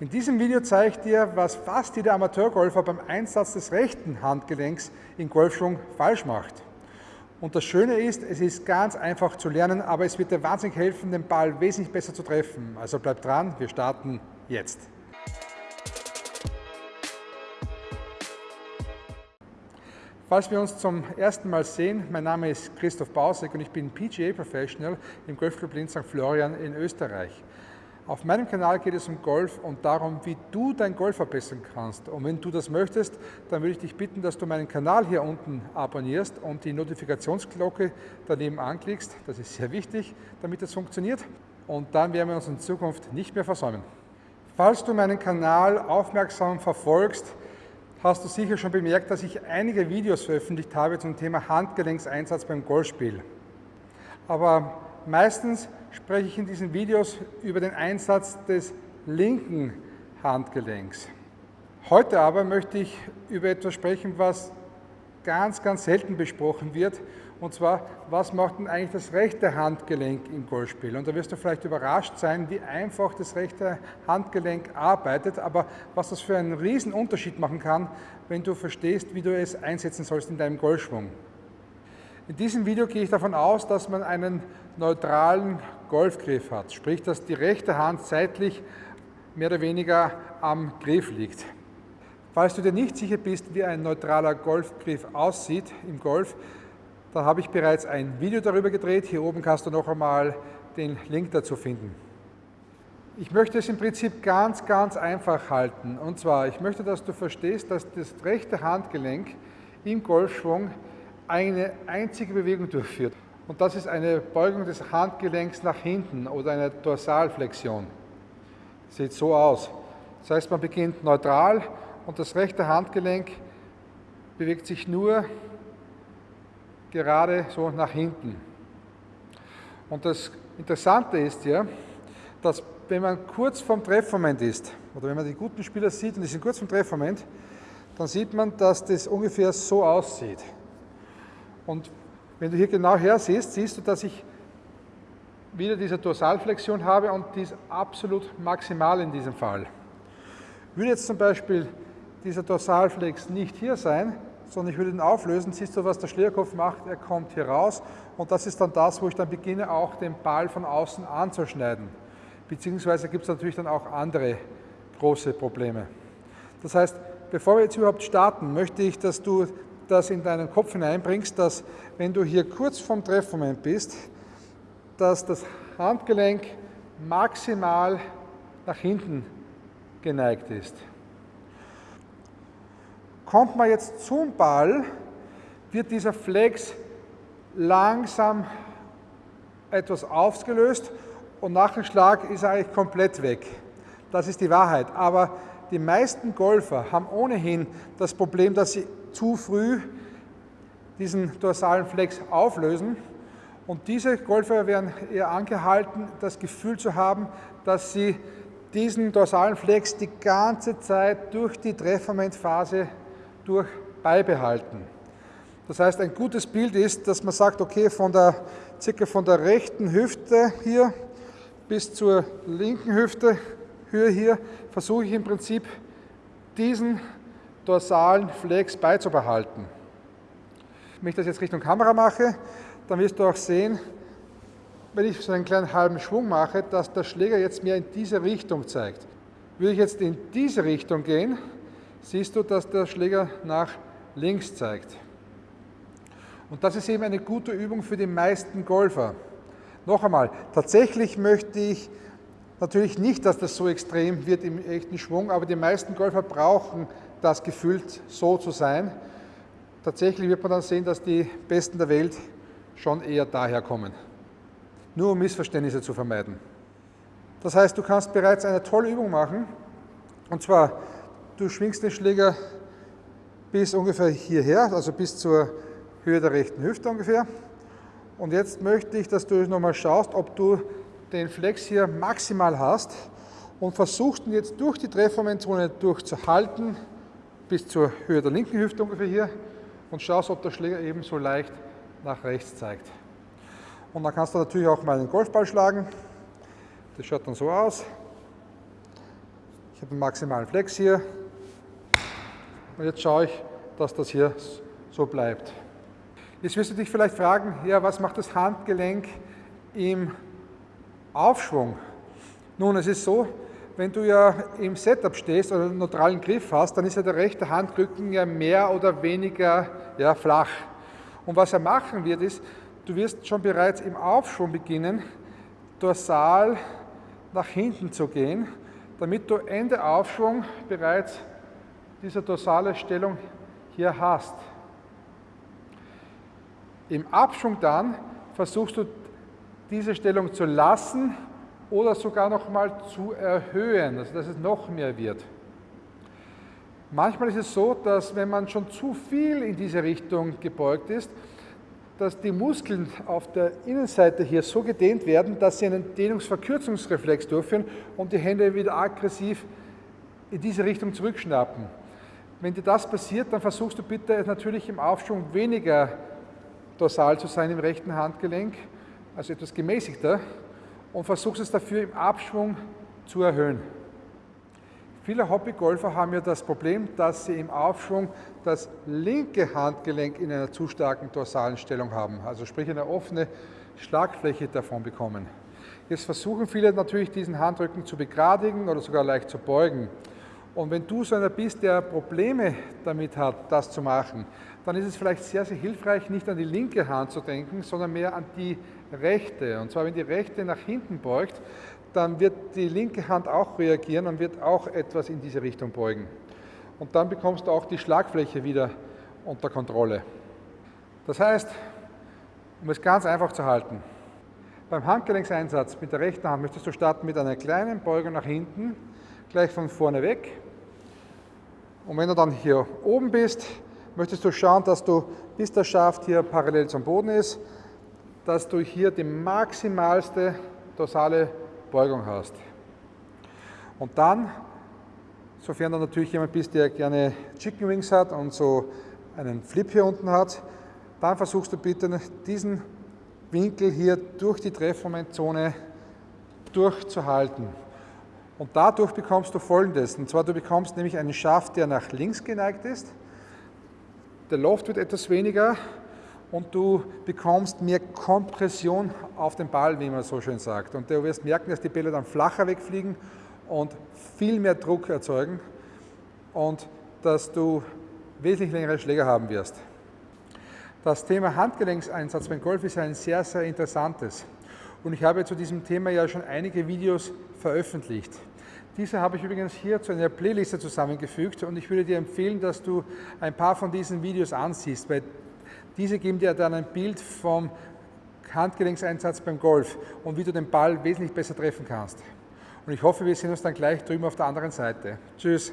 In diesem Video zeige ich dir, was fast jeder Amateurgolfer beim Einsatz des rechten Handgelenks im Golfschwung falsch macht. Und das Schöne ist, es ist ganz einfach zu lernen, aber es wird dir wahnsinnig helfen, den Ball wesentlich besser zu treffen. Also bleib dran, wir starten jetzt. Falls wir uns zum ersten Mal sehen, mein Name ist Christoph Bausek und ich bin PGA Professional im Golfclub Linz St. Florian in Österreich. Auf meinem Kanal geht es um Golf und darum, wie du dein Golf verbessern kannst. Und wenn du das möchtest, dann würde ich dich bitten, dass du meinen Kanal hier unten abonnierst und die Notifikationsglocke daneben anklickst. Das ist sehr wichtig, damit das funktioniert. Und dann werden wir uns in Zukunft nicht mehr versäumen. Falls du meinen Kanal aufmerksam verfolgst, hast du sicher schon bemerkt, dass ich einige Videos veröffentlicht habe zum Thema Handgelenkseinsatz beim Golfspiel. Aber meistens spreche ich in diesen Videos über den Einsatz des linken Handgelenks. Heute aber möchte ich über etwas sprechen, was ganz, ganz selten besprochen wird, und zwar, was macht denn eigentlich das rechte Handgelenk im Golfspiel? Und da wirst du vielleicht überrascht sein, wie einfach das rechte Handgelenk arbeitet, aber was das für einen riesen Unterschied machen kann, wenn du verstehst, wie du es einsetzen sollst in deinem Golfschwung. In diesem Video gehe ich davon aus, dass man einen neutralen Golfgriff hat, sprich, dass die rechte Hand seitlich mehr oder weniger am Griff liegt. Falls du dir nicht sicher bist, wie ein neutraler Golfgriff aussieht im Golf, dann habe ich bereits ein Video darüber gedreht. Hier oben kannst du noch einmal den Link dazu finden. Ich möchte es im Prinzip ganz, ganz einfach halten. Und zwar, ich möchte, dass du verstehst, dass das rechte Handgelenk im Golfschwung eine einzige Bewegung durchführt. Und das ist eine Beugung des Handgelenks nach hinten oder eine Dorsalflexion. Sieht so aus. Das heißt, man beginnt neutral und das rechte Handgelenk bewegt sich nur gerade so nach hinten. Und das Interessante ist ja, dass wenn man kurz vorm Treffmoment ist, oder wenn man die guten Spieler sieht und die sind kurz vorm Treffmoment, dann sieht man, dass das ungefähr so aussieht. Und wenn du hier genau her siehst, siehst du, dass ich wieder diese Dorsalflexion habe und die ist absolut maximal in diesem Fall. Würde jetzt zum Beispiel dieser Dorsalflex nicht hier sein, sondern ich würde ihn auflösen, siehst du, was der Schlägerkopf macht, er kommt hier raus und das ist dann das, wo ich dann beginne, auch den Ball von außen anzuschneiden. Beziehungsweise gibt es natürlich dann auch andere große Probleme. Das heißt, bevor wir jetzt überhaupt starten, möchte ich, dass du das in deinen Kopf hineinbringst, dass wenn du hier kurz vorm Treffmoment bist, dass das Handgelenk maximal nach hinten geneigt ist. Kommt man jetzt zum Ball, wird dieser Flex langsam etwas aufgelöst und nach dem Schlag ist er eigentlich komplett weg. Das ist die Wahrheit. Aber die meisten Golfer haben ohnehin das Problem, dass sie zu früh diesen dorsalen Flex auflösen. Und diese Golfer werden eher angehalten, das Gefühl zu haben, dass sie diesen dorsalen Flex die ganze Zeit durch die Treffmomentphase durch beibehalten. Das heißt, ein gutes Bild ist, dass man sagt, okay, von der, circa von der rechten Hüfte hier bis zur linken Hüfte, Höhe hier, versuche ich im Prinzip diesen dorsalen Flex beizubehalten. Wenn ich das jetzt Richtung Kamera mache, dann wirst du auch sehen, wenn ich so einen kleinen halben Schwung mache, dass der Schläger jetzt mehr in diese Richtung zeigt. Würde ich jetzt in diese Richtung gehen, siehst du, dass der Schläger nach links zeigt. Und das ist eben eine gute Übung für die meisten Golfer. Noch einmal, tatsächlich möchte ich natürlich nicht, dass das so extrem wird im echten Schwung, aber die meisten Golfer brauchen das gefühlt so zu sein. Tatsächlich wird man dann sehen, dass die Besten der Welt schon eher daher kommen. Nur um Missverständnisse zu vermeiden. Das heißt, du kannst bereits eine tolle Übung machen. Und zwar, du schwingst den Schläger bis ungefähr hierher, also bis zur Höhe der rechten Hüfte ungefähr. Und jetzt möchte ich, dass du nochmal schaust, ob du den Flex hier maximal hast und versuchst ihn jetzt durch die Treffmomentzone durchzuhalten, bis zur Höhe der linken Hüfte ungefähr hier und schaust, ob der Schläger ebenso leicht nach rechts zeigt. Und dann kannst du natürlich auch mal einen Golfball schlagen. Das schaut dann so aus. Ich habe den maximalen Flex hier. Und jetzt schaue ich, dass das hier so bleibt. Jetzt wirst du dich vielleicht fragen, ja, was macht das Handgelenk im Aufschwung? Nun, es ist so, wenn du ja im Setup stehst oder einen neutralen Griff hast, dann ist ja der rechte Handrücken ja mehr oder weniger ja, flach. Und was er machen wird, ist, du wirst schon bereits im Aufschwung beginnen, dorsal nach hinten zu gehen, damit du Ende Aufschwung bereits diese dorsale Stellung hier hast. Im Abschwung dann versuchst du diese Stellung zu lassen oder sogar noch mal zu erhöhen, also dass es noch mehr wird. Manchmal ist es so, dass wenn man schon zu viel in diese Richtung gebeugt ist, dass die Muskeln auf der Innenseite hier so gedehnt werden, dass sie einen Dehnungsverkürzungsreflex durchführen und die Hände wieder aggressiv in diese Richtung zurückschnappen. Wenn dir das passiert, dann versuchst du bitte natürlich im Aufschwung weniger dorsal zu sein im rechten Handgelenk, also etwas gemäßigter und versuchst es dafür im Abschwung zu erhöhen. Viele Hobbygolfer haben ja das Problem, dass sie im Aufschwung das linke Handgelenk in einer zu starken dorsalen Stellung haben, also sprich eine offene Schlagfläche davon bekommen. Jetzt versuchen viele natürlich diesen Handrücken zu begradigen oder sogar leicht zu beugen. Und wenn du so einer bist, der Probleme damit hat, das zu machen, dann ist es vielleicht sehr, sehr hilfreich, nicht an die linke Hand zu denken, sondern mehr an die rechte. Und zwar, wenn die rechte nach hinten beugt, dann wird die linke Hand auch reagieren und wird auch etwas in diese Richtung beugen. Und dann bekommst du auch die Schlagfläche wieder unter Kontrolle. Das heißt, um es ganz einfach zu halten, beim Handgelenkseinsatz mit der rechten Hand möchtest du starten mit einer kleinen Beugung nach hinten, gleich von vorne weg. Und wenn du dann hier oben bist, möchtest du schauen, dass du, bis der Schaft hier parallel zum Boden ist, dass du hier die maximalste dorsale Beugung hast. Und dann, sofern du natürlich jemand bist, der gerne Chicken Wings hat und so einen Flip hier unten hat, dann versuchst du bitte diesen Winkel hier durch die Treffmomentzone durchzuhalten. Und dadurch bekommst du folgendes, und zwar du bekommst nämlich einen Schaft, der nach links geneigt ist, der Loft wird etwas weniger und du bekommst mehr Kompression auf den Ball, wie man so schön sagt. Und du wirst merken, dass die Bälle dann flacher wegfliegen und viel mehr Druck erzeugen und dass du wesentlich längere Schläger haben wirst. Das Thema Handgelenkseinsatz beim Golf ist ein sehr, sehr interessantes. Und ich habe zu diesem Thema ja schon einige Videos veröffentlicht. Diese habe ich übrigens hier zu einer Playliste zusammengefügt und ich würde dir empfehlen, dass du ein paar von diesen Videos ansiehst, weil diese geben dir dann ein Bild vom Handgelenkseinsatz beim Golf und wie du den Ball wesentlich besser treffen kannst. Und ich hoffe, wir sehen uns dann gleich drüben auf der anderen Seite. Tschüss.